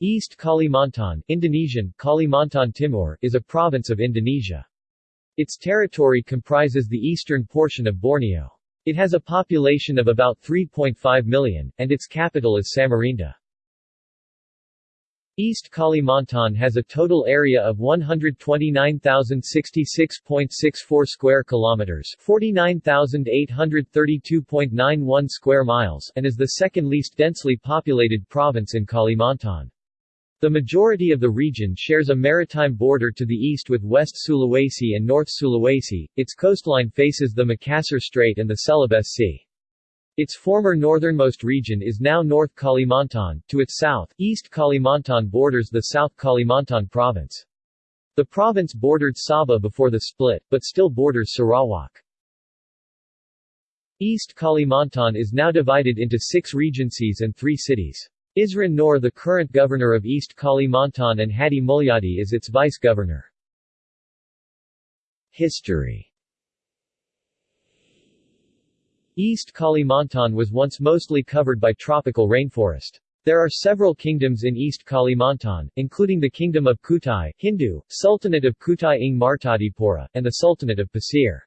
East Kalimantan Indonesian, Kalimantan Timur is a province of Indonesia. Its territory comprises the eastern portion of Borneo. It has a population of about 3.5 million, and its capital is Samarinda. East Kalimantan has a total area of 129,066.64 square kilometers, 49,832.91 square miles, and is the second least densely populated province in Kalimantan. The majority of the region shares a maritime border to the east with West Sulawesi and North Sulawesi, its coastline faces the Makassar Strait and the Celebes Sea. Its former northernmost region is now North Kalimantan, to its south, East Kalimantan borders the South Kalimantan province. The province bordered Sabah before the split, but still borders Sarawak. East Kalimantan is now divided into six regencies and three cities. Isran Noor the current governor of East Kalimantan and Hadi Mulyadi is its vice-governor. History East Kalimantan was once mostly covered by tropical rainforest. There are several kingdoms in East Kalimantan, including the Kingdom of Kutai Hindu, Sultanate of Kutai Ing Martadipura, and the Sultanate of Pasir.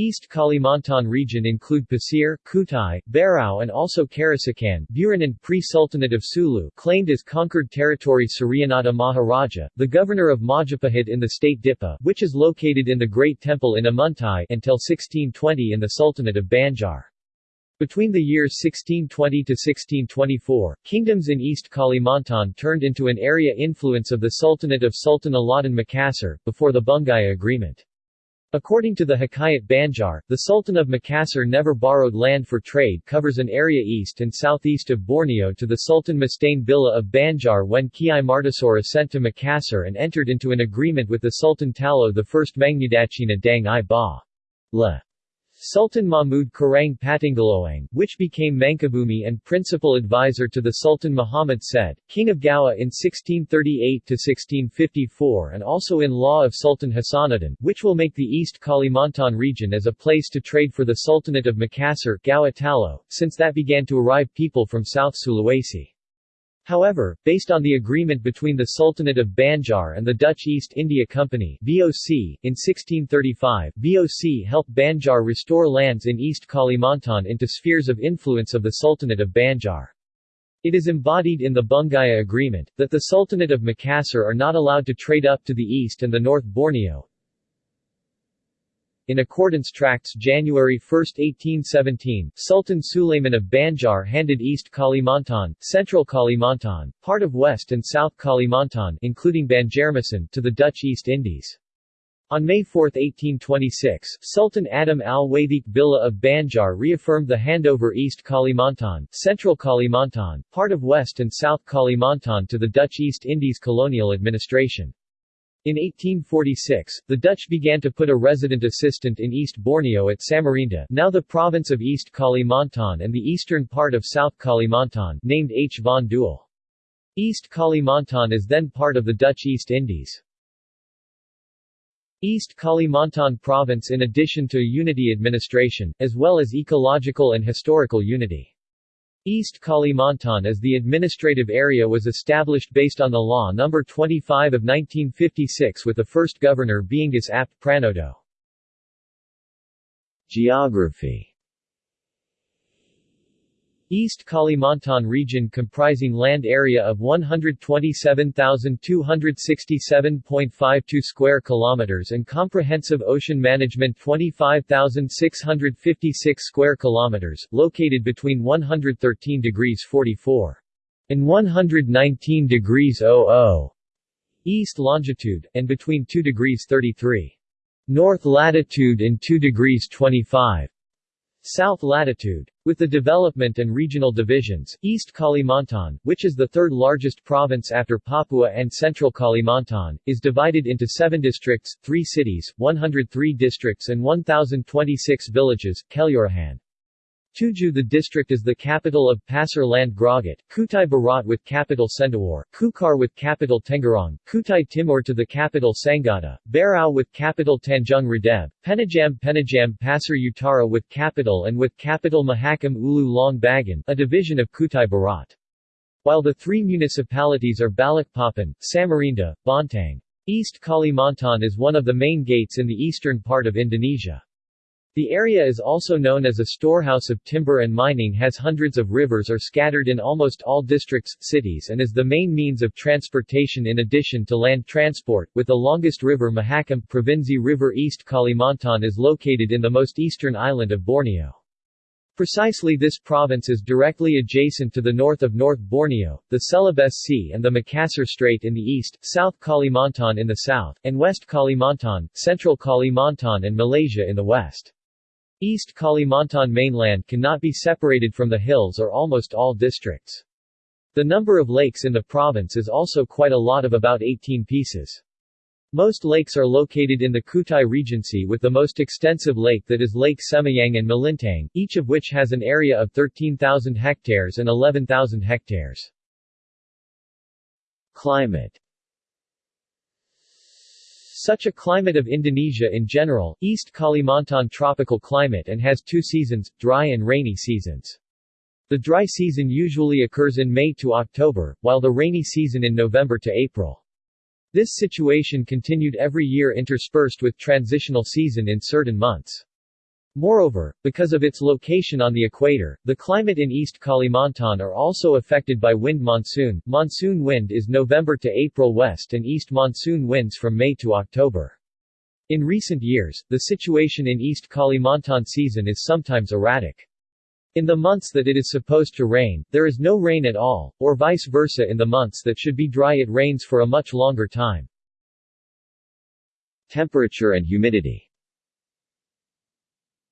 East Kalimantan region include Pasir, Kutai, Berau and also Karasikan Buranun pre-Sultanate of Sulu claimed as conquered territory Suryanata Maharaja, the governor of Majapahit in the state Dipa which is located in the Great Temple in Amuntai until 1620 in the Sultanate of Banjar. Between the years 1620 to 1624, kingdoms in East Kalimantan turned into an area influence of the Sultanate of Sultan Alauddin Makassar, before the Bungaya Agreement. According to the Hikayat Banjar, the Sultan of Makassar never borrowed land for trade covers an area east and southeast of Borneo to the Sultan Mustain Billah of Banjar when Kiai Martasora sent to Makassar and entered into an agreement with the Sultan Talo I Mangnudachina Dang i Ba. La. Sultan Mahmud Karang Patanggaloang, which became Mangkubumi and principal advisor to the Sultan Muhammad said, King of Gowa in 1638–1654 and also in law of Sultan Hasanuddin, which will make the East Kalimantan region as a place to trade for the Sultanate of Makassar Gowa Talo, since that began to arrive people from South Sulawesi. However, based on the agreement between the Sultanate of Banjar and the Dutch East India Company (VOC) in 1635, VOC helped Banjar restore lands in East Kalimantan into spheres of influence of the Sultanate of Banjar. It is embodied in the Bungaya Agreement, that the Sultanate of Makassar are not allowed to trade up to the east and the North Borneo, in accordance tracts January 1, 1817, Sultan Sulayman of Banjar handed East Kalimantan, Central Kalimantan, part of West and South Kalimantan including Banjarmasin to the Dutch East Indies. On May 4, 1826, Sultan Adam al-Wathiq Billah of Banjar reaffirmed the handover East Kalimantan, Central Kalimantan, part of West and South Kalimantan to the Dutch East Indies colonial administration. In 1846, the Dutch began to put a resident assistant in East Borneo at Samarinda now the province of East Kalimantan and the eastern part of South Kalimantan named H. von Duel. East Kalimantan is then part of the Dutch East Indies. East Kalimantan province in addition to unity administration, as well as ecological and historical unity. East Kalimantan as the administrative area was established based on the Law No. 25 of 1956 with the first governor being Gus Apt Pranoto. Geography East Kalimantan region comprising land area of 127,267.52 square kilometers and comprehensive ocean management 25,656 square kilometers, located between 113 degrees 44 and 119 degrees 00 east longitude, and between 2 degrees 33 north latitude and 2 degrees 25 south latitude. With the development and regional divisions, East Kalimantan, which is the third largest province after Papua and Central Kalimantan, is divided into seven districts, three cities, 103 districts and 1,026 villages, Kelurahan. Tuju The district is the capital of Pasir Land Grogot, Kutai Barat with capital Sendawar, Kukar with capital Tenggarong, Kutai Timur to the capital Sangatta, Berau with capital Tanjung Redeb, Penajam Penajam Pasir Utara with capital and with capital Mahakam Ulu Long Bagun, a division of Kutai Barat. While the three municipalities are Balikpapan, Samarinda, Bontang. East Kalimantan is one of the main gates in the eastern part of Indonesia. The area is also known as a storehouse of timber and mining has hundreds of rivers are scattered in almost all districts, cities and is the main means of transportation in addition to land transport, with the longest river Mahakam Provinsi River East Kalimantan is located in the most eastern island of Borneo. Precisely this province is directly adjacent to the north of North Borneo, the Celebes Sea and the Makassar Strait in the east, South Kalimantan in the south, and West Kalimantan, Central Kalimantan and Malaysia in the west. East Kalimantan mainland cannot be separated from the hills or almost all districts. The number of lakes in the province is also quite a lot of about 18 pieces. Most lakes are located in the Kutai Regency with the most extensive lake that is Lake Semayang and Melintang, each of which has an area of 13,000 hectares and 11,000 hectares. Climate Such a climate of Indonesia in general, East Kalimantan tropical climate and has two seasons, dry and rainy seasons. The dry season usually occurs in May to October, while the rainy season in November to April. This situation continued every year interspersed with transitional season in certain months. Moreover, because of its location on the equator, the climate in East Kalimantan are also affected by wind monsoon. Monsoon wind is November to April west and east monsoon winds from May to October. In recent years, the situation in East Kalimantan season is sometimes erratic. In the months that it is supposed to rain, there is no rain at all, or vice versa in the months that should be dry it rains for a much longer time. Temperature and humidity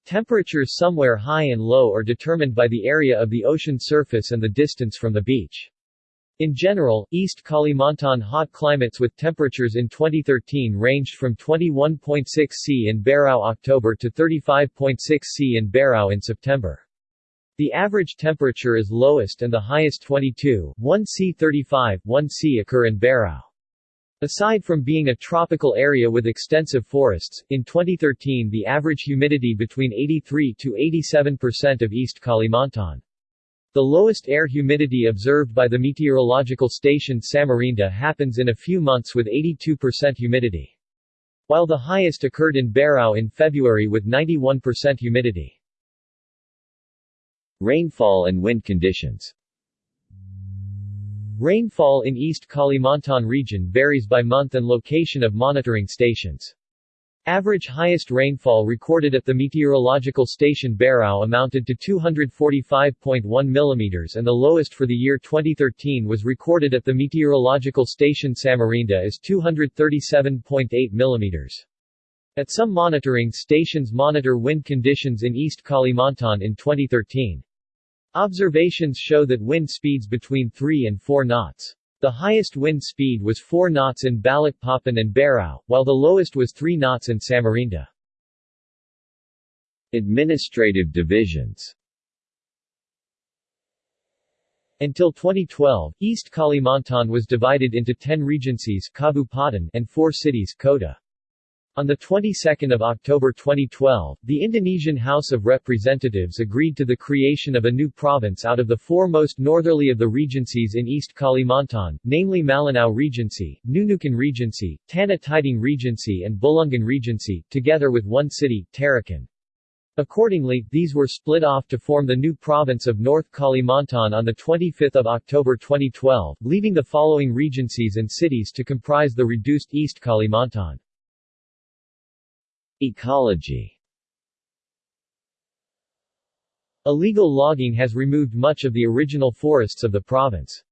Temperatures somewhere high and low are determined by the area of the ocean surface and the distance from the beach. In general, East Kalimantan hot climates with temperatures in 2013 ranged from 21.6 C in Berau October to 35.6 C in Berau in September. The average temperature is lowest and the highest 22, 1 C 35, 1 C occur in Berau. Aside from being a tropical area with extensive forests, in 2013 the average humidity between 83 to 87% of East Kalimantan. The lowest air humidity observed by the meteorological station Samarinda happens in a few months with 82% humidity. While the highest occurred in Berau in February with 91% humidity. Rainfall and wind conditions Rainfall in East Kalimantan region varies by month and location of monitoring stations. Average highest rainfall recorded at the meteorological station Berau amounted to 245.1 mm and the lowest for the year 2013 was recorded at the meteorological station Samarinda as 237.8 mm. At some monitoring stations monitor wind conditions in East Kalimantan in 2013. Observations show that wind speeds between 3 and 4 knots. The highest wind speed was 4 knots in Balikpapan and Berau, while the lowest was 3 knots in Samarinda. Administrative divisions Until 2012, East Kalimantan was divided into 10 regencies and 4 cities Kota. On the 22nd of October 2012, the Indonesian House of Representatives agreed to the creation of a new province out of the four most northerly of the regencies in East Kalimantan, namely Malinau Regency, Nunukan Regency, Tanah Tidung Regency and Bulungan Regency, together with one city, Tarakan. Accordingly, these were split off to form the new province of North Kalimantan on 25 October 2012, leaving the following regencies and cities to comprise the reduced East Kalimantan. Ecology Illegal logging has removed much of the original forests of the province.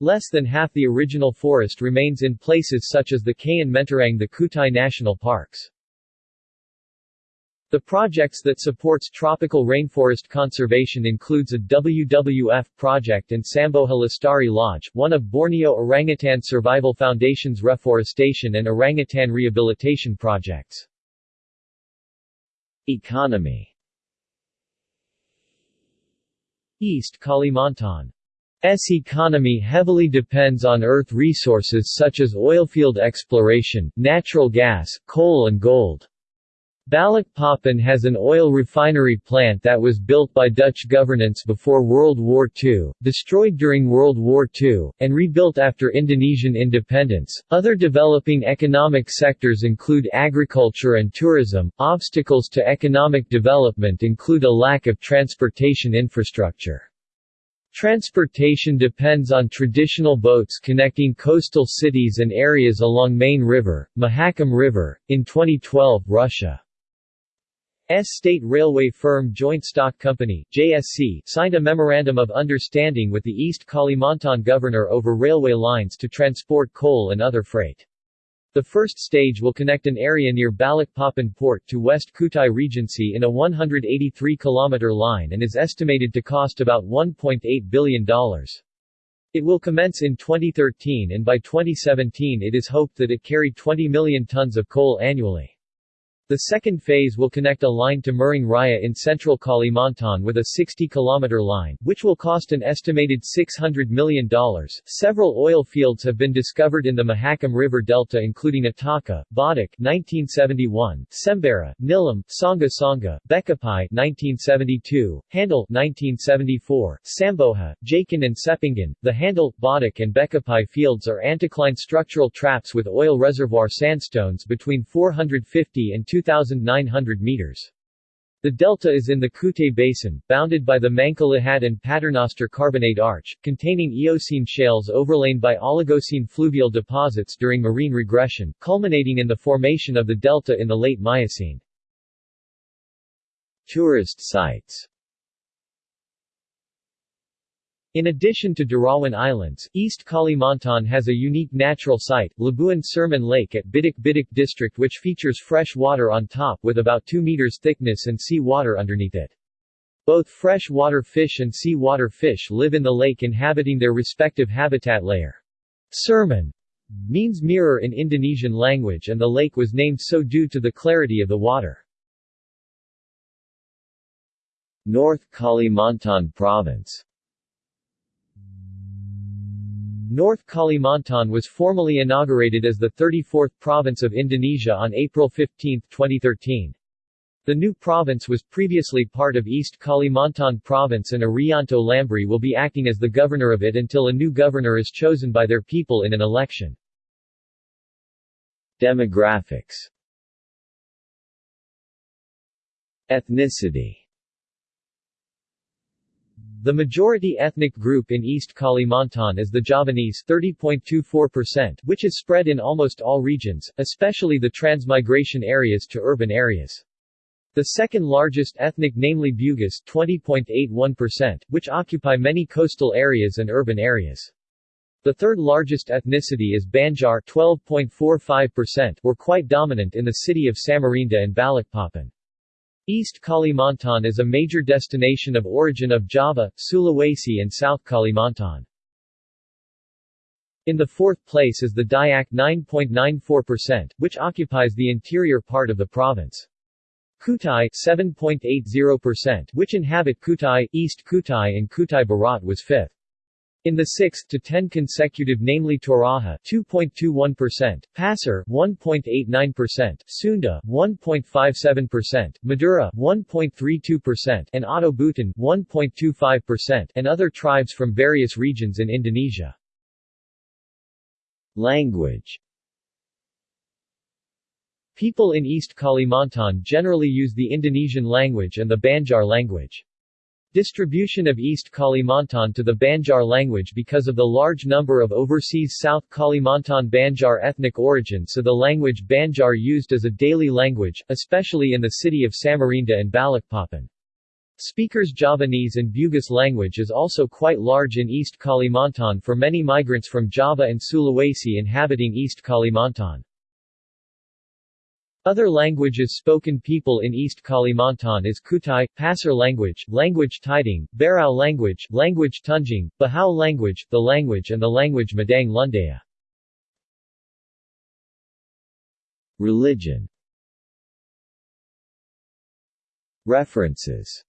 Less than half the original forest remains in places such as the Kayan Mentarang the Kutai National Parks. The projects that supports tropical rainforest conservation includes a WWF project and Samboja Lestari Lodge, one of Borneo Orangutan Survival Foundation's reforestation and orangutan rehabilitation projects. Economy East Kalimantan's economy heavily depends on earth resources such as oilfield exploration, natural gas, coal and gold. Balikpapan has an oil refinery plant that was built by Dutch governance before World War II, destroyed during World War II, and rebuilt after Indonesian independence. Other developing economic sectors include agriculture and tourism. Obstacles to economic development include a lack of transportation infrastructure. Transportation depends on traditional boats connecting coastal cities and areas along Main River, Mahakam River. In 2012, Russia S state railway firm Joint Stock Company JSC signed a memorandum of understanding with the East Kalimantan governor over railway lines to transport coal and other freight. The first stage will connect an area near Balikpapan port to West Kutai Regency in a 183-kilometer line and is estimated to cost about $1.8 billion. It will commence in 2013 and by 2017 it is hoped that it carried 20 million tons of coal annually. The second phase will connect a line to Murung Raya in central Kalimantan with a 60-kilometer line, which will cost an estimated $600 million. Several oil fields have been discovered in the Mahakam River Delta including Ataka, Badak 1971, Sembara, Nilam, Sangga Sangga, Bekapai 1972, Handil 1974, Samboja, Jakan and Sepinggan. The Handil, Badak and Bekapai fields are anticline structural traps with oil reservoir sandstones between 450 and 2,900 meters. The delta is in the Kutai Basin, bounded by the Mangkalihat and Paternoster Carbonate Arch, containing Eocene shales overlain by Oligocene fluvial deposits during marine regression, culminating in the formation of the delta in the late Miocene. Tourist sites in addition to Derawan Islands, East Kalimantan has a unique natural site, Labuan Cermin Lake at Biduk Biduk district which features fresh water on top with about 2 meters thickness and sea water underneath it. Both freshwater fish and sea water fish live in the lake inhabiting their respective habitat layer. Cermin means mirror in Indonesian language and the lake was named so due to the clarity of the water. North Kalimantan Province North Kalimantan was formally inaugurated as the 34th province of Indonesia on April 15, 2013. The new province was previously part of East Kalimantan Province and Irianto Lambrie will be acting as the governor of it until a new governor is chosen by their people in an election. Demographics Ethnicity the majority ethnic group in East Kalimantan is the Javanese 30.24%, which is spread in almost all regions, especially the transmigration areas to urban areas. The second largest ethnic namely Bugis 20.81%, which occupy many coastal areas and urban areas. The third largest ethnicity is Banjar 12.45%, were quite dominant in the city of Samarinda and Balikpapan. East Kalimantan is a major destination of origin of Java, Sulawesi and South Kalimantan. In the fourth place is the Dayak 9.94%, which occupies the interior part of the province. Kutai 7.80%, which inhabit Kutai, East Kutai and Kutai Barat was fifth. In the 6th to 10 consecutive namely Toraja 2.21%, Pasir 1.89%, Sunda 1.57%, Madura 1.32% and Oto Buton 1.25% and other tribes from various regions in Indonesia. Language People in East Kalimantan generally use the Indonesian language and the Banjar language. Distribution of East Kalimantan to the Banjar language because of the large number of overseas South Kalimantan Banjar ethnic origin so the language Banjar used as a daily language, especially in the city of Samarinda and Balikpapan. Speakers Javanese and Bugis language is also quite large in East Kalimantan for many migrants from Java and Sulawesi inhabiting East Kalimantan. Other languages spoken people in East Kalimantan is Kutai, Pasir language, language Tidung, Berau language, language Tunjung, Bahau language, the language and the language Madang Lundaya. Religion References